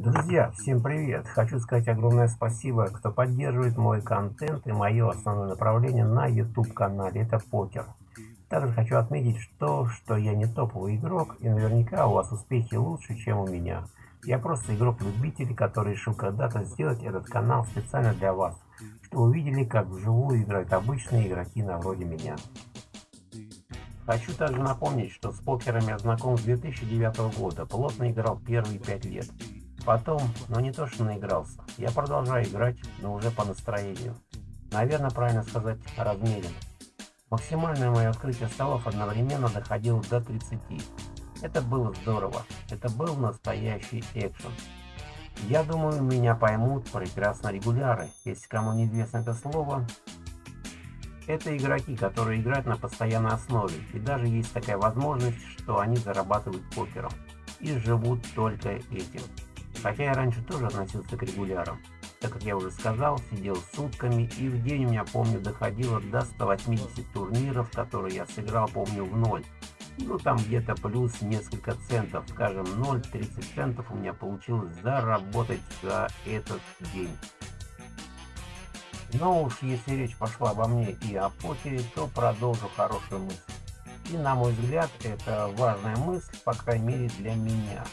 Друзья, всем привет! Хочу сказать огромное спасибо, кто поддерживает мой контент и мое основное направление на YouTube канале, это покер. Также хочу отметить, что, что я не топовый игрок и наверняка у вас успехи лучше, чем у меня. Я просто игрок-любитель, который решил когда-то сделать этот канал специально для вас, чтобы увидели, как вживую играют обычные игроки на вроде меня. Хочу также напомнить, что с покером я знаком с 2009 года, плотно играл первые 5 лет. Потом, но не то что наигрался, я продолжаю играть, но уже по настроению. Наверное, правильно сказать, размеренно. Максимальное мое открытие столов одновременно доходило до 30. Это было здорово. Это был настоящий экшен. Я думаю, меня поймут прекрасно регуляры. Если кому неизвестно это слово, это игроки, которые играют на постоянной основе. И даже есть такая возможность, что они зарабатывают покером. И живут только этим. Хотя я раньше тоже относился к регулярам. Так как я уже сказал, сидел сутками, и в день у меня, помню, доходило до 180 турниров, которые я сыграл, помню, в ноль. Ну, там где-то плюс несколько центов, скажем, 0,30 центов у меня получилось заработать за этот день. Но уж если речь пошла обо мне и о покере, то продолжу хорошую мысль. И на мой взгляд, это важная мысль, по крайней мере для меня.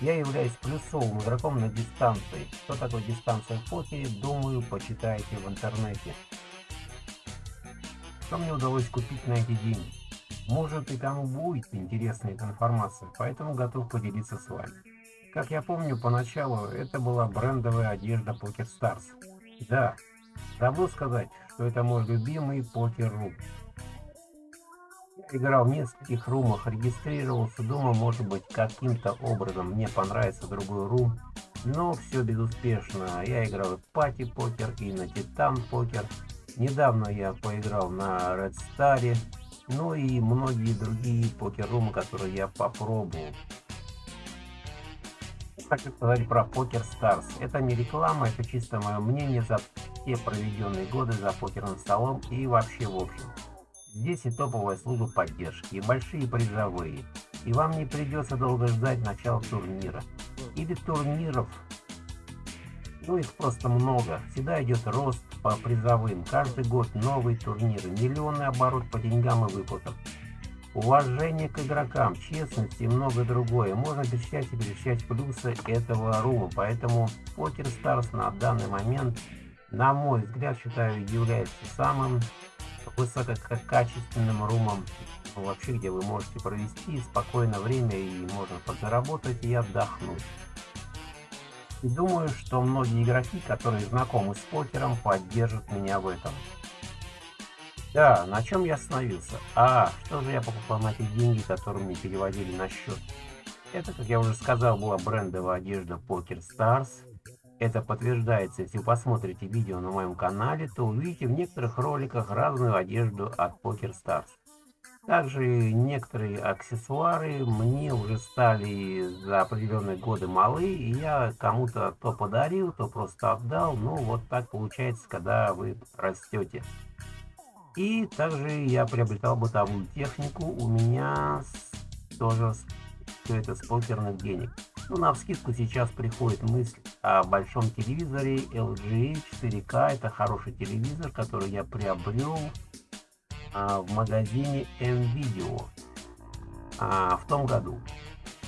Я являюсь плюсовым игроком на дистанции. Что такое дистанция в покере, думаю, почитайте в интернете. Что мне удалось купить на эти деньги? Может и кому будет интересна эта информация, поэтому готов поделиться с вами. Как я помню, поначалу это была брендовая одежда Poker Stars. Да, забыл сказать, что это мой любимый покер-рум играл в нескольких румах, регистрировался, думал, может быть, каким-то образом мне понравится другой рум, но все безуспешно. Я играл в пати покер и на титан покер. Недавно я поиграл на Red Star, ну и многие другие покер-румы, которые я попробовал. Хочу сказать про Poker Stars. Это не реклама, это чисто мое мнение за те проведенные годы за покерным столом и вообще в общем. Здесь и топовая служба поддержки, и большие призовые. И вам не придется долго ждать начала турнира. Или турниров. Ну их просто много. Всегда идет рост по призовым. Каждый год новые турниры. Миллионный оборот по деньгам и выплатам. Уважение к игрокам, честность и многое другое. Можно перечислять и перечислять плюсы этого рума. Поэтому Poker Stars на данный момент, на мой взгляд, считаю, является самым высококачественным румом, вообще где вы можете провести спокойное время и можно подзаработать и отдохнуть. И думаю, что многие игроки, которые знакомы с покером, поддержат меня в этом. Да, на чем я остановился? А, что же я покупал на эти деньги, которые мне переводили на счет? Это, как я уже сказал, была брендовая одежда Poker Stars это подтверждается, если вы посмотрите видео на моем канале, то увидите в некоторых роликах разную одежду от Poker Stars. Также некоторые аксессуары мне уже стали за определенные годы малы, и я кому-то то подарил, то просто отдал. Ну, вот так получается, когда вы растете. И также я приобретал бытовую технику, у меня тоже все это с покерных денег. Ну, на вскидку сейчас приходит мысль о большом телевизоре LG 4K. Это хороший телевизор, который я приобрел а, в магазине M-Video а, в том году.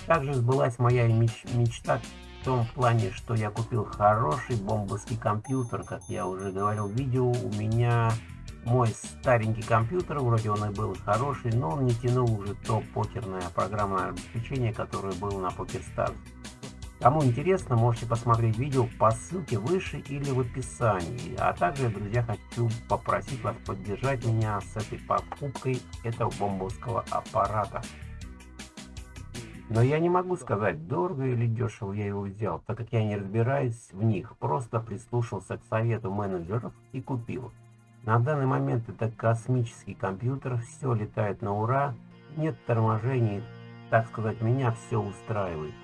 Также сбылась моя меч мечта в том плане, что я купил хороший бомбовский компьютер. Как я уже говорил в видео, у меня мой старенький компьютер, вроде он и был хороший, но он не тянул уже то покерное программное обеспечение, которое было на PokerStars. Кому интересно, можете посмотреть видео по ссылке выше или в описании. А также, друзья, хочу попросить вас поддержать меня с этой покупкой этого бомбовского аппарата. Но я не могу сказать, дорого или дешево я его взял, так как я не разбираюсь в них. Просто прислушался к совету менеджеров и купил. На данный момент это космический компьютер, все летает на ура, нет торможений, так сказать, меня все устраивает.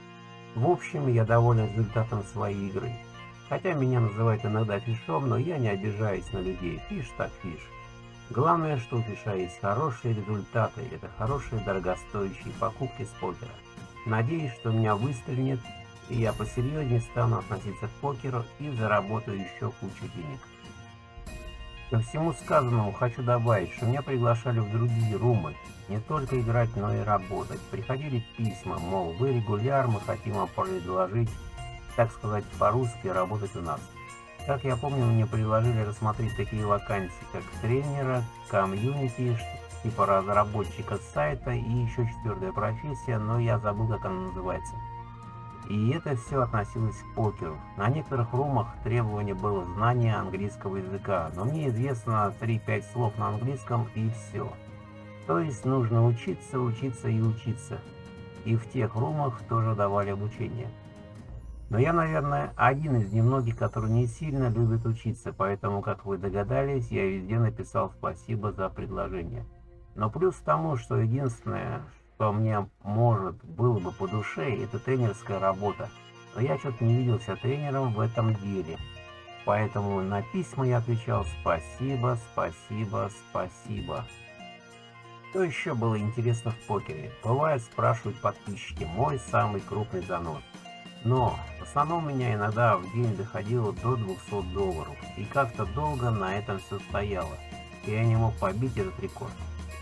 В общем, я доволен результатом своей игры. Хотя меня называют иногда фишом, но я не обижаюсь на людей. Фиш так фиш. Главное, что у фиша есть хорошие результаты. Это хорошие дорогостоящие покупки с покера. Надеюсь, что меня выстрелит и я посерьезнее стану относиться к покеру и заработаю еще кучу денег. Ко всему сказанному хочу добавить, что меня приглашали в другие румы, не только играть, но и работать. Приходили письма, мол, вы регуляр, мы хотим вам предложить, так сказать, по-русски работать у нас. Как я помню, мне предложили рассмотреть такие вакансии, как тренера, комьюнити, типа разработчика сайта и еще четвертая профессия, но я забыл, как она называется. И это все относилось к покеру. На некоторых румах требование было знание английского языка, но мне известно 3-5 слов на английском и все. То есть нужно учиться, учиться и учиться. И в тех румах тоже давали обучение. Но я, наверное, один из немногих, который не сильно любит учиться, поэтому, как вы догадались, я везде написал спасибо за предложение. Но плюс к тому, что единственное, что мне, может, было бы по душе, это тренерская работа. Но я что-то не виделся тренером в этом деле. Поэтому на письма я отвечал спасибо, спасибо, спасибо. Что еще было интересно в покере? Бывает спрашивают подписчики, мой самый крупный занос. Но в основном у меня иногда в день доходило до 200 долларов, и как-то долго на этом все стояло, и я не мог побить этот рекорд.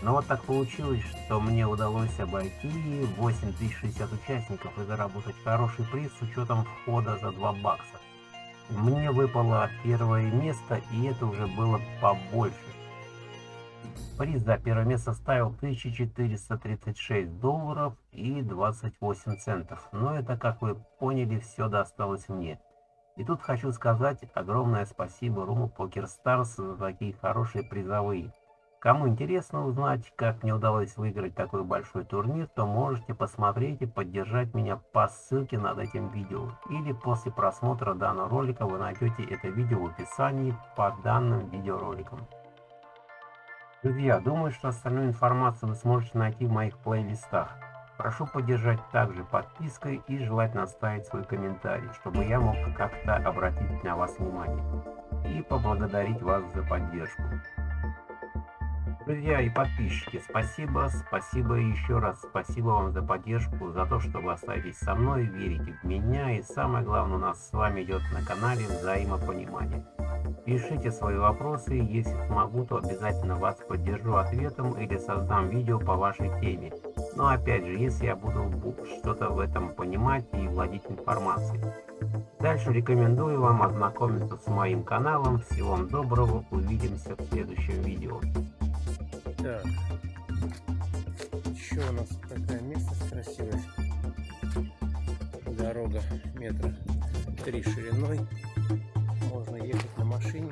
Но вот так получилось, что мне удалось обойти 8060 участников и заработать хороший приз с учетом входа за 2 бакса. Мне выпало первое место, и это уже было побольше. Приз за первое место составил 1436 долларов и 28 центов. Но это, как вы поняли, все досталось мне. И тут хочу сказать огромное спасибо Руму Покер Старс за такие хорошие призовые. Кому интересно узнать, как мне удалось выиграть такой большой турнир, то можете посмотреть и поддержать меня по ссылке над этим видео. Или после просмотра данного ролика вы найдете это видео в описании под данным видеороликом. Друзья, думаю, что остальную информацию вы сможете найти в моих плейлистах. Прошу поддержать также подпиской и желательно оставить свой комментарий, чтобы я мог как-то обратить на вас внимание. И поблагодарить вас за поддержку. Друзья и подписчики, спасибо, спасибо еще раз спасибо вам за поддержку, за то, что вы остаетесь со мной, верите в меня и самое главное у нас с вами идет на канале взаимопонимание. Пишите свои вопросы, если смогу, то обязательно вас поддержу ответом или создам видео по вашей теме. Но опять же, если я буду что-то в этом понимать и владеть информацией. Дальше рекомендую вам ознакомиться с моим каналом. Всего вам доброго, увидимся в следующем видео. Так, еще у нас такая местность красивая. Дорога метра три шириной можно ехать на машине.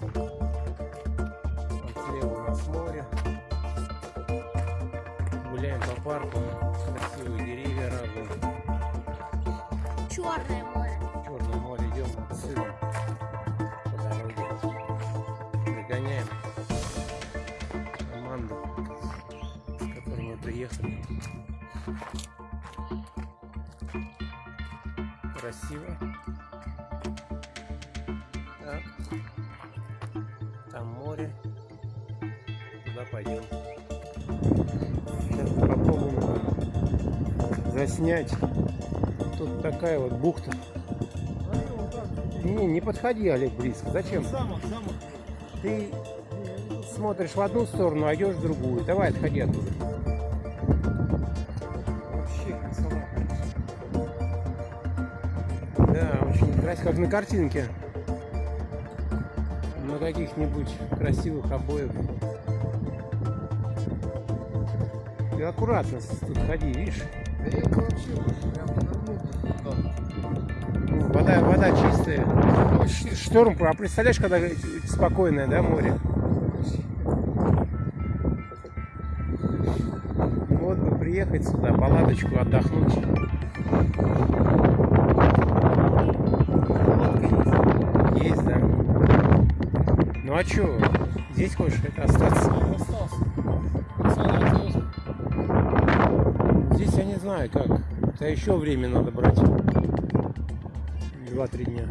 Вот слева у нас море. Гуляем по парку. Красивые деревья разные. Черное приехали. Красиво. Так. Там море. Туда пойдем. Сейчас попробуем заснять. Тут такая вот бухта. Не, не подходи, Олег, близко. Зачем? Ты смотришь в одну сторону, а идешь в другую. Давай, отходи оттуда. Красиво, как на картинке на каких-нибудь красивых обоев. И аккуратно тут ходи, видишь? Ну, вода, вода чистая. Шторм, а представляешь, когда спокойное, да, море? Вот бы приехать сюда, палаточку отдохнуть. Есть, да. Ну а что, здесь хочешь остаться? Остался. Здесь я не знаю как. Это еще время надо брать. Два-три дня.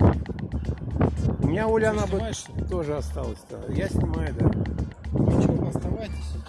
У меня Оля, она бы тоже осталась. -то. Я снимаю, да. Ничего, оставайтесь.